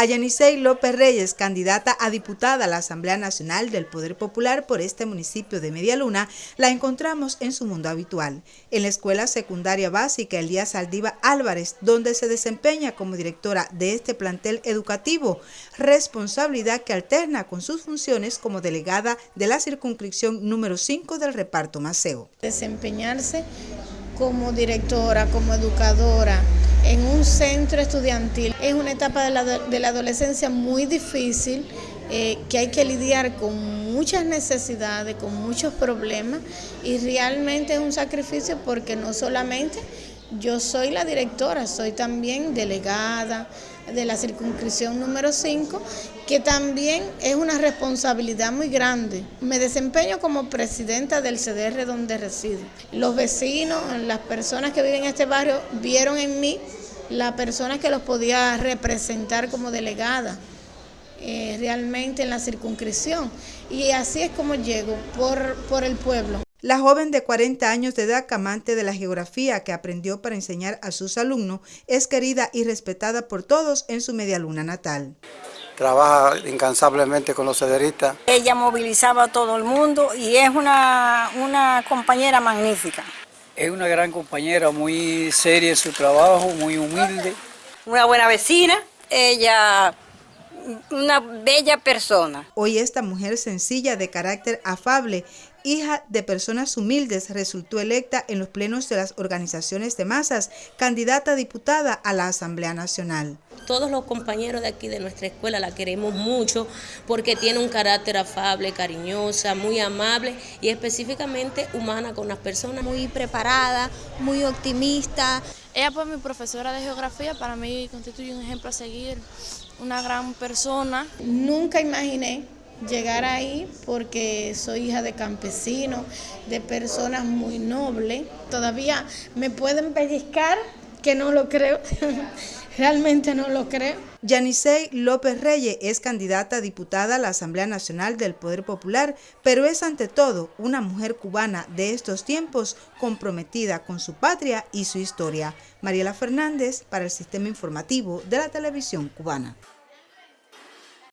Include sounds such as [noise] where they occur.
A Yanisei López Reyes, candidata a diputada a la Asamblea Nacional del Poder Popular por este municipio de Medialuna, la encontramos en su mundo habitual, en la Escuela Secundaria Básica Elías Aldiva Álvarez, donde se desempeña como directora de este plantel educativo, responsabilidad que alterna con sus funciones como delegada de la circunscripción número 5 del reparto Maceo. Desempeñarse como directora, como educadora, en un centro estudiantil. Es una etapa de la, adolescencia muy difícil, eh, que hay que lidiar con muchas necesidades, con muchos problemas y realmente es un sacrificio porque no solamente yo soy la directora, soy también delegada de la circunscripción número 5, que también es una responsabilidad muy grande. Me desempeño como presidenta del CDR donde resido. Los vecinos, las personas que viven en este barrio, vieron en mí la persona que los podía representar como delegada. Eh, realmente en la circunscripción y así es como llego por, por el pueblo. La joven de 40 años de edad, amante de la geografía que aprendió para enseñar a sus alumnos, es querida y respetada por todos en su media luna natal. Trabaja incansablemente con los cederistas. Ella movilizaba a todo el mundo y es una, una compañera magnífica. Es una gran compañera, muy seria en su trabajo, muy humilde. Una buena vecina, ella una bella persona. Hoy esta mujer sencilla de carácter afable, hija de personas humildes, resultó electa en los plenos de las organizaciones de masas, candidata a diputada a la Asamblea Nacional. Todos los compañeros de aquí de nuestra escuela la queremos mucho porque tiene un carácter afable, cariñosa, muy amable y específicamente humana con las personas. Muy preparada, muy optimista. Ella fue mi profesora de geografía, para mí constituye un ejemplo a seguir una gran persona. Nunca imaginé llegar ahí porque soy hija de campesinos, de personas muy nobles. Todavía me pueden pellizcar, que no lo creo. [laughs] Realmente no lo creo. Yanisei López Reyes es candidata a diputada a la Asamblea Nacional del Poder Popular, pero es ante todo una mujer cubana de estos tiempos comprometida con su patria y su historia. Mariela Fernández para el Sistema Informativo de la Televisión Cubana.